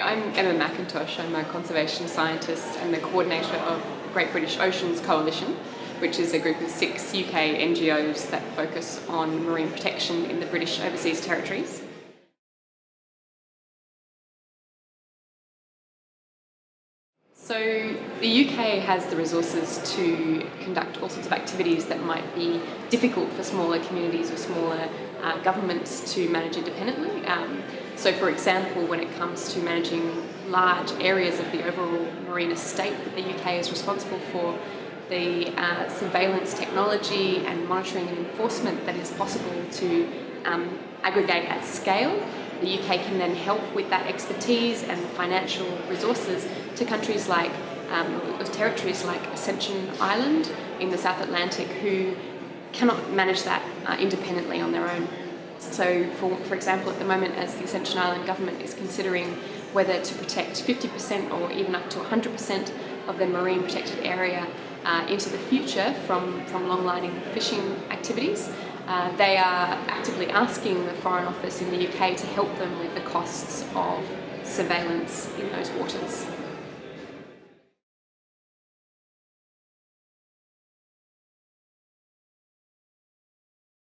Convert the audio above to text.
I'm Emma McIntosh. I'm a conservation scientist and the coordinator of Great British Oceans Coalition, which is a group of six UK NGOs that focus on marine protection in the British Overseas Territories. So the UK has the resources to conduct all sorts of activities that might be difficult for smaller communities or smaller uh, governments to manage independently. Um, so for example, when it comes to managing large areas of the overall marine estate that the UK is responsible for, the uh, surveillance technology and monitoring and enforcement that is possible to um, aggregate at scale the UK can then help with that expertise and financial resources to countries like, um, territories like Ascension Island in the South Atlantic who cannot manage that uh, independently on their own. So for, for example, at the moment as the Ascension Island government is considering whether to protect 50% or even up to 100% of their marine protected area uh, into the future from, from long-lining fishing activities, uh, they are actively asking the Foreign Office in the UK to help them with the costs of surveillance in those waters.